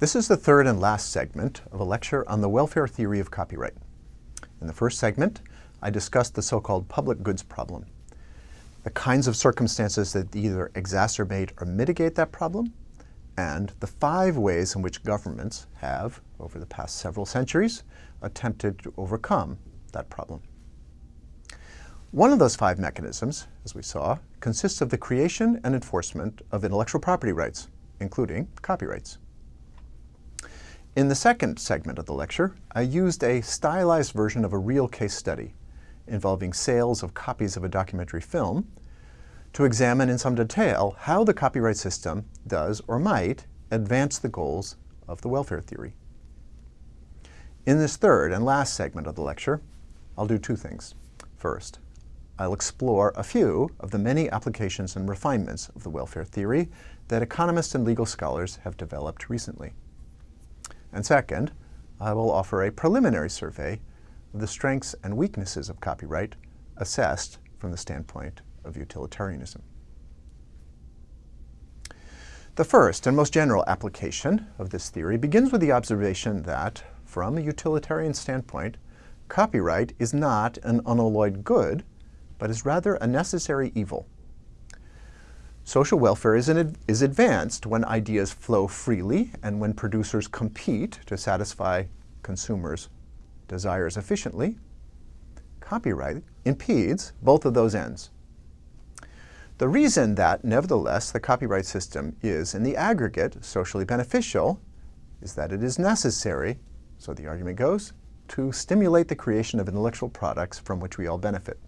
This is the third and last segment of a lecture on the welfare theory of copyright. In the first segment, I discussed the so-called public goods problem, the kinds of circumstances that either exacerbate or mitigate that problem, and the five ways in which governments have, over the past several centuries, attempted to overcome that problem. One of those five mechanisms, as we saw, consists of the creation and enforcement of intellectual property rights, including copyrights. In the second segment of the lecture, I used a stylized version of a real case study involving sales of copies of a documentary film to examine in some detail how the copyright system does or might advance the goals of the welfare theory. In this third and last segment of the lecture, I'll do two things. First, I'll explore a few of the many applications and refinements of the welfare theory that economists and legal scholars have developed recently. And second, I will offer a preliminary survey of the strengths and weaknesses of copyright assessed from the standpoint of utilitarianism. The first and most general application of this theory begins with the observation that, from a utilitarian standpoint, copyright is not an unalloyed good, but is rather a necessary evil. Social welfare is, an, is advanced when ideas flow freely and when producers compete to satisfy consumers' desires efficiently. Copyright impedes both of those ends. The reason that, nevertheless, the copyright system is, in the aggregate, socially beneficial is that it is necessary, so the argument goes, to stimulate the creation of intellectual products from which we all benefit.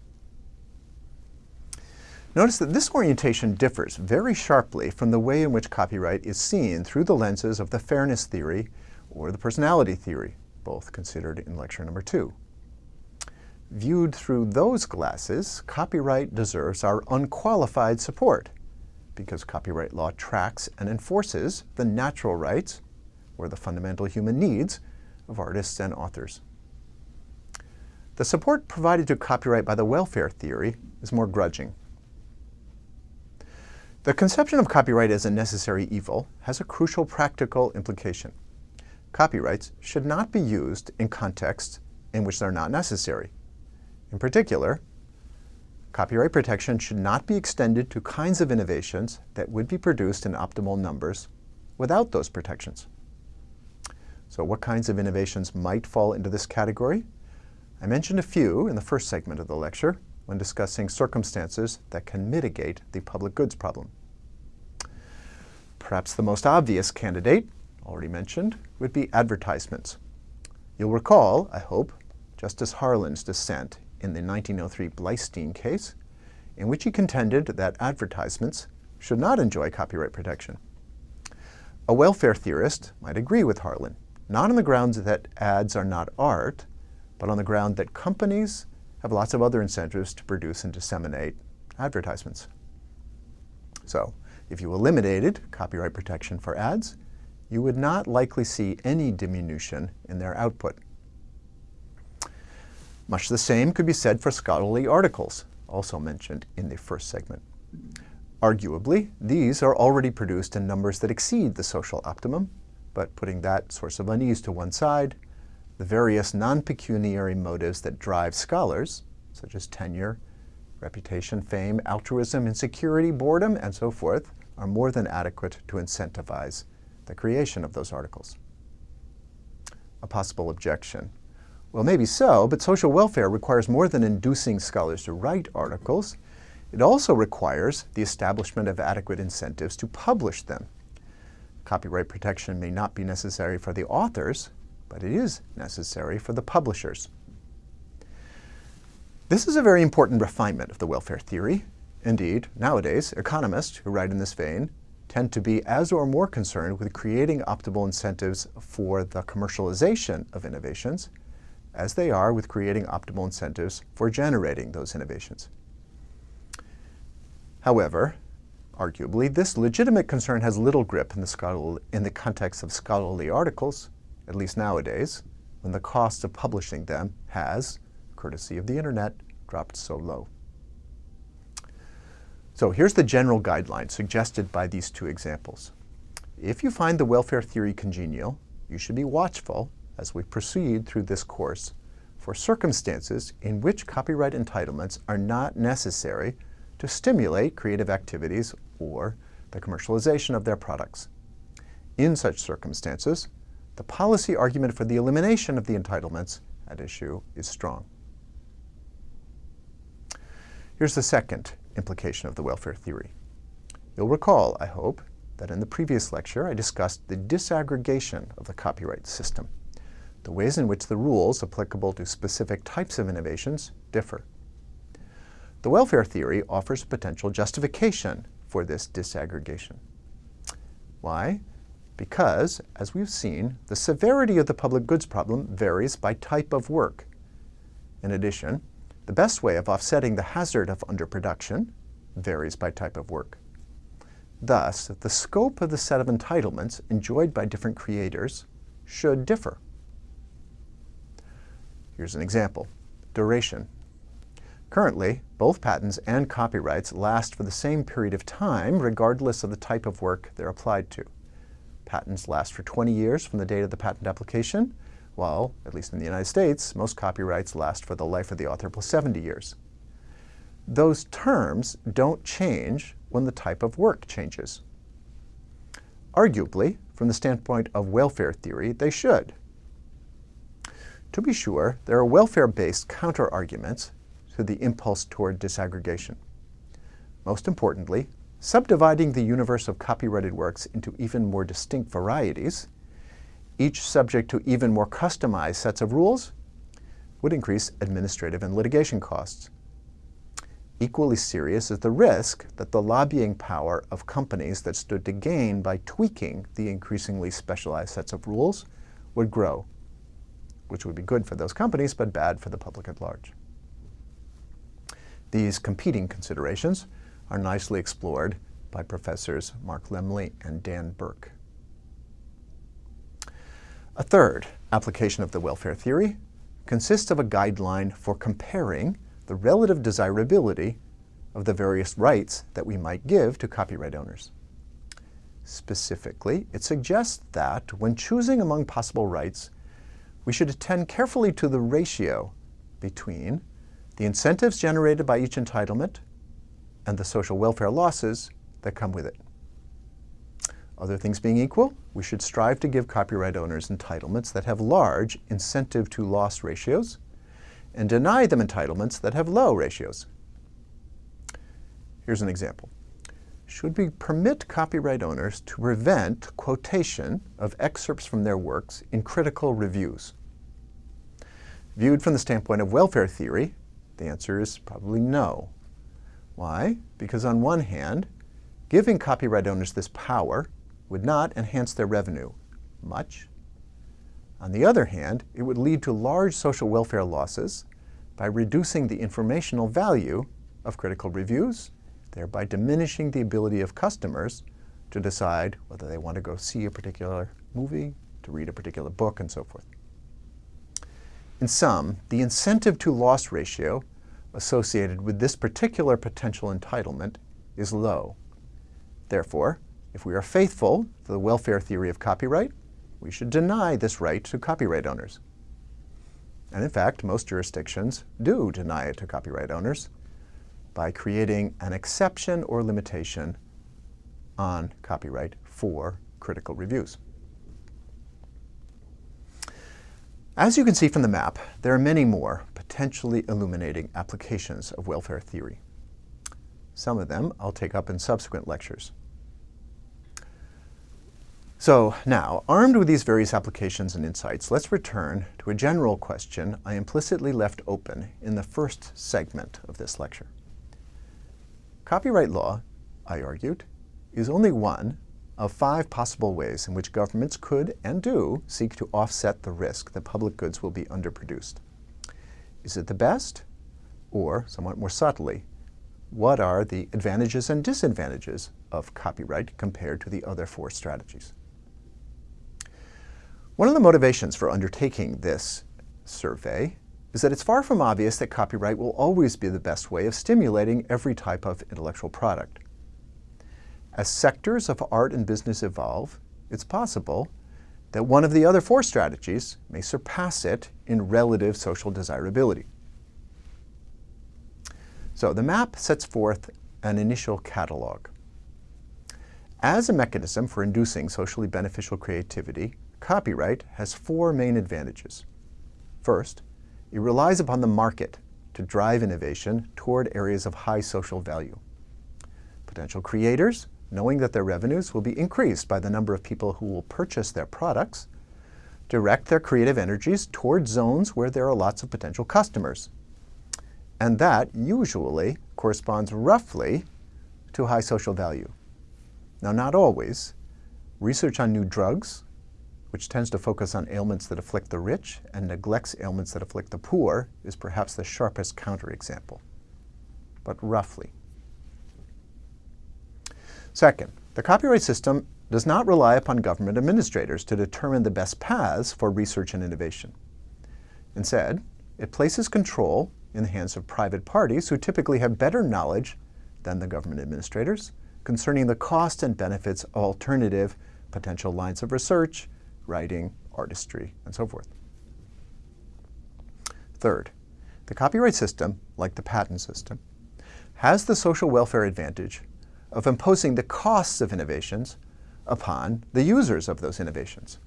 Notice that this orientation differs very sharply from the way in which copyright is seen through the lenses of the fairness theory or the personality theory, both considered in lecture number two. Viewed through those glasses, copyright deserves our unqualified support because copyright law tracks and enforces the natural rights or the fundamental human needs of artists and authors. The support provided to copyright by the welfare theory is more grudging. The conception of copyright as a necessary evil has a crucial practical implication. Copyrights should not be used in contexts in which they're not necessary. In particular, copyright protection should not be extended to kinds of innovations that would be produced in optimal numbers without those protections. So what kinds of innovations might fall into this category? I mentioned a few in the first segment of the lecture, when discussing circumstances that can mitigate the public goods problem. Perhaps the most obvious candidate, already mentioned, would be advertisements. You'll recall, I hope, Justice Harlan's dissent in the 1903 Bleistein case, in which he contended that advertisements should not enjoy copyright protection. A welfare theorist might agree with Harlan, not on the grounds that ads are not art, but on the ground that companies have lots of other incentives to produce and disseminate advertisements. So if you eliminated copyright protection for ads, you would not likely see any diminution in their output. Much the same could be said for scholarly articles, also mentioned in the first segment. Arguably, these are already produced in numbers that exceed the social optimum, but putting that source of unease to one side, the various non-pecuniary motives that drive scholars, such as tenure, reputation, fame, altruism, insecurity, boredom, and so forth, are more than adequate to incentivize the creation of those articles. A possible objection. Well, maybe so, but social welfare requires more than inducing scholars to write articles. It also requires the establishment of adequate incentives to publish them. Copyright protection may not be necessary for the authors, but it is necessary for the publishers. This is a very important refinement of the welfare theory. Indeed, nowadays, economists who write in this vein tend to be as or more concerned with creating optimal incentives for the commercialization of innovations as they are with creating optimal incentives for generating those innovations. However, arguably, this legitimate concern has little grip in the, in the context of scholarly articles at least nowadays, when the cost of publishing them has, courtesy of the internet, dropped so low. So here's the general guideline suggested by these two examples. If you find the welfare theory congenial, you should be watchful as we proceed through this course for circumstances in which copyright entitlements are not necessary to stimulate creative activities or the commercialization of their products. In such circumstances, the policy argument for the elimination of the entitlements at issue is strong. Here's the second implication of the welfare theory. You'll recall, I hope, that in the previous lecture I discussed the disaggregation of the copyright system, the ways in which the rules applicable to specific types of innovations differ. The welfare theory offers a potential justification for this disaggregation. Why? Because, as we've seen, the severity of the public goods problem varies by type of work. In addition, the best way of offsetting the hazard of underproduction varies by type of work. Thus, the scope of the set of entitlements enjoyed by different creators should differ. Here's an example. Duration. Currently, both patents and copyrights last for the same period of time regardless of the type of work they're applied to. Patents last for 20 years from the date of the patent application, while, at least in the United States, most copyrights last for the life of the author plus 70 years. Those terms don't change when the type of work changes. Arguably, from the standpoint of welfare theory, they should. To be sure, there are welfare-based counter-arguments to the impulse toward disaggregation. Most importantly, subdividing the universe of copyrighted works into even more distinct varieties each subject to even more customized sets of rules, would increase administrative and litigation costs. Equally serious is the risk that the lobbying power of companies that stood to gain by tweaking the increasingly specialized sets of rules would grow, which would be good for those companies but bad for the public at large. These competing considerations are nicely explored by professors Mark Lemley and Dan Burk. A third application of the welfare theory consists of a guideline for comparing the relative desirability of the various rights that we might give to copyright owners. Specifically, it suggests that when choosing among possible rights, we should attend carefully to the ratio between the incentives generated by each entitlement and the social welfare losses that come with it. Other things being equal, we should strive to give copyright owners entitlements that have large incentive to loss ratios and deny them entitlements that have low ratios. Here's an example. Should we permit copyright owners to prevent quotation of excerpts from their works in critical reviews? Viewed from the standpoint of welfare theory, the answer is probably no. Why? Because on one hand, giving copyright owners this power would not enhance their revenue much. On the other hand, it would lead to large social welfare losses by reducing the informational value of critical reviews, thereby diminishing the ability of customers to decide whether they want to go see a particular movie, to read a particular book, and so forth. In sum, the incentive to loss ratio associated with this particular potential entitlement is low. Therefore, if we are faithful to the welfare theory of copyright, we should deny this right to copyright owners. And in fact, most jurisdictions do deny it to copyright owners by creating an exception or limitation on copyright for critical reviews. As you can see from the map, there are many more potentially illuminating applications of welfare theory. Some of them I'll take up in subsequent lectures. So now, armed with these various applications and insights, let's return to a general question I implicitly left open in the first segment of this lecture. Copyright law, I argued, is only one of five possible ways in which governments could and do seek to offset the risk that public goods will be underproduced. Is it the best? Or, somewhat more subtly, what are the advantages and disadvantages of copyright compared to the other four strategies? One of the motivations for undertaking this survey is that it's far from obvious that copyright will always be the best way of stimulating every type of intellectual product. As sectors of art and business evolve, it's possible that one of the other four strategies may surpass it in relative social desirability. So the map sets forth an initial catalog. As a mechanism for inducing socially beneficial creativity, copyright has four main advantages. First, it relies upon the market to drive innovation toward areas of high social value. Potential creators, knowing that their revenues will be increased by the number of people who will purchase their products, direct their creative energies toward zones where there are lots of potential customers. And that usually corresponds roughly to high social value. Now, not always. Research on new drugs, which tends to focus on ailments that afflict the rich and neglects ailments that afflict the poor, is perhaps the sharpest counterexample, but roughly. Second, the copyright system does not rely upon government administrators to determine the best paths for research and innovation. Instead, it places control in the hands of private parties who typically have better knowledge than the government administrators concerning the cost and benefits of alternative potential lines of research, writing, artistry, and so forth. Third, the copyright system, like the patent system, has the social welfare advantage of imposing the costs of innovations upon the users of those innovations.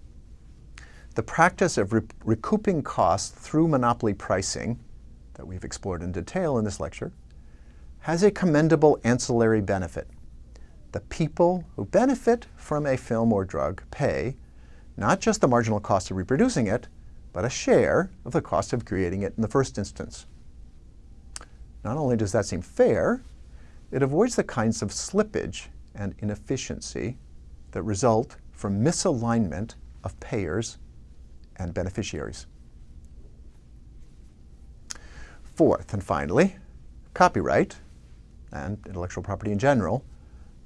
The practice of re recouping costs through monopoly pricing that we've explored in detail in this lecture has a commendable ancillary benefit. The people who benefit from a film or drug pay not just the marginal cost of reproducing it, but a share of the cost of creating it in the first instance. Not only does that seem fair, it avoids the kinds of slippage and inefficiency that result from misalignment of payers and beneficiaries. Fourth and finally, copyright, and intellectual property in general,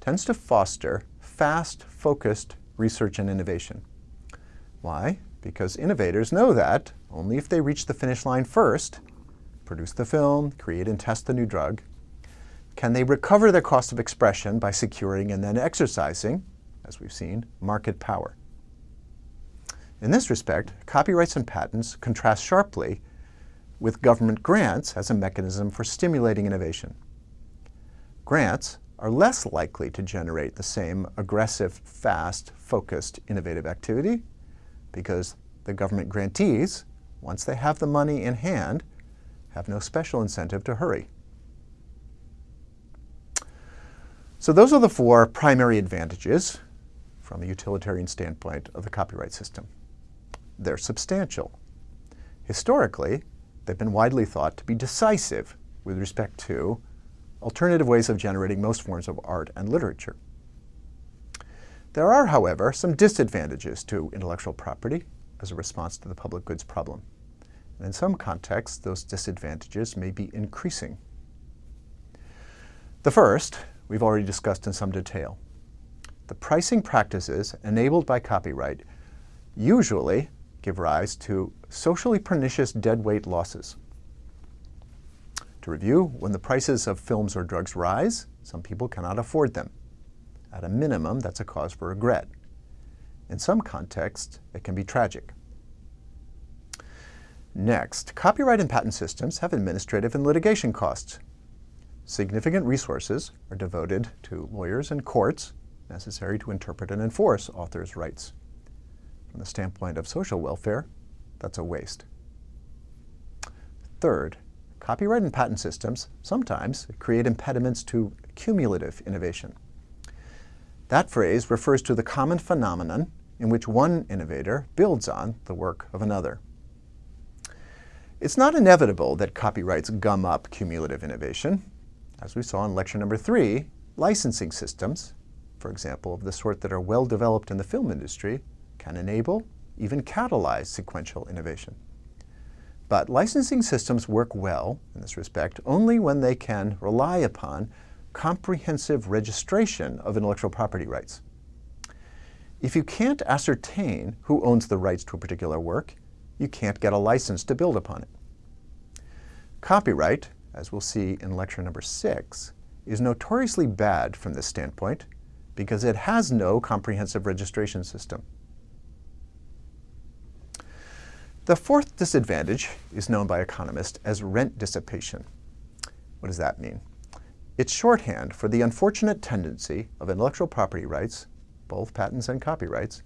tends to foster fast, focused research and innovation. Why? Because innovators know that only if they reach the finish line first, produce the film, create and test the new drug, can they recover their cost of expression by securing and then exercising, as we've seen, market power. In this respect, copyrights and patents contrast sharply with government grants as a mechanism for stimulating innovation. Grants are less likely to generate the same aggressive, fast, focused, innovative activity because the government grantees, once they have the money in hand, have no special incentive to hurry. So those are the four primary advantages from a utilitarian standpoint of the copyright system. They're substantial. Historically, they've been widely thought to be decisive with respect to alternative ways of generating most forms of art and literature. There are, however, some disadvantages to intellectual property as a response to the public goods problem. And in some contexts, those disadvantages may be increasing. The first, we've already discussed in some detail. The pricing practices enabled by copyright usually give rise to socially pernicious deadweight losses. To review, when the prices of films or drugs rise, some people cannot afford them. At a minimum, that's a cause for regret. In some contexts, it can be tragic. Next, copyright and patent systems have administrative and litigation costs. Significant resources are devoted to lawyers and courts necessary to interpret and enforce authors' rights. From the standpoint of social welfare, that's a waste. Third, copyright and patent systems sometimes create impediments to cumulative innovation. That phrase refers to the common phenomenon in which one innovator builds on the work of another. It's not inevitable that copyrights gum up cumulative innovation. As we saw in lecture number three, licensing systems, for example, of the sort that are well developed in the film industry, can enable, even catalyze sequential innovation. But licensing systems work well, in this respect, only when they can rely upon comprehensive registration of intellectual property rights. If you can't ascertain who owns the rights to a particular work, you can't get a license to build upon it. Copyright, as we'll see in lecture number six, is notoriously bad from this standpoint because it has no comprehensive registration system. The fourth disadvantage is known by economists as rent dissipation. What does that mean? It's shorthand for the unfortunate tendency of intellectual property rights, both patents and copyrights,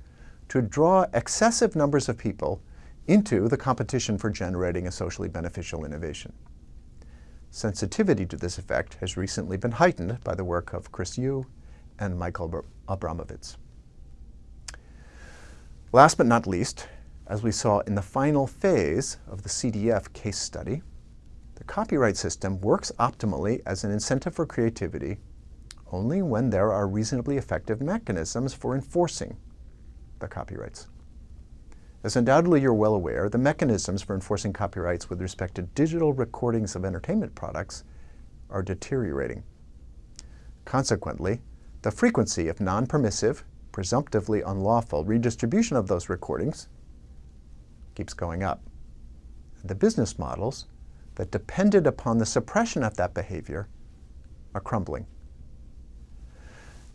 to draw excessive numbers of people into the competition for generating a socially beneficial innovation. Sensitivity to this effect has recently been heightened by the work of Chris Yoo and Michael Abramowicz. Last but not least, as we saw in the final phase of the CDF case study, the copyright system works optimally as an incentive for creativity only when there are reasonably effective mechanisms for enforcing the copyrights. As undoubtedly you're well aware, the mechanisms for enforcing copyrights with respect to digital recordings of entertainment products are deteriorating. Consequently, the frequency of non-permissive, presumptively unlawful redistribution of those recordings keeps going up. The business models that depended upon the suppression of that behavior are crumbling.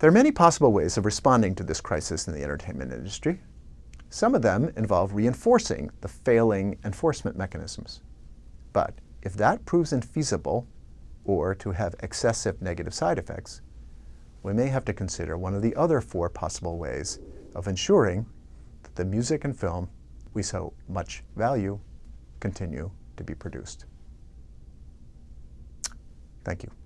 There are many possible ways of responding to this crisis in the entertainment industry. Some of them involve reinforcing the failing enforcement mechanisms. But if that proves infeasible or to have excessive negative side effects, we may have to consider one of the other four possible ways of ensuring that the music and film we so much value continue to be produced. Thank you.